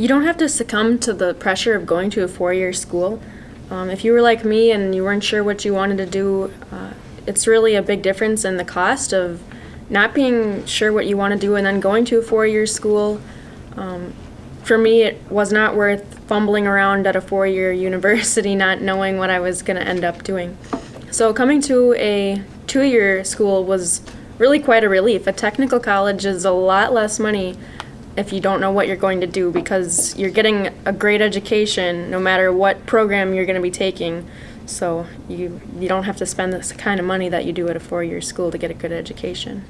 You don't have to succumb to the pressure of going to a four-year school. Um, if you were like me and you weren't sure what you wanted to do, uh, it's really a big difference in the cost of not being sure what you want to do and then going to a four-year school. Um, for me, it was not worth fumbling around at a four-year university not knowing what I was going to end up doing. So coming to a two-year school was really quite a relief. A technical college is a lot less money if you don't know what you're going to do because you're getting a great education no matter what program you're going to be taking. So you you don't have to spend the kind of money that you do at a four-year school to get a good education.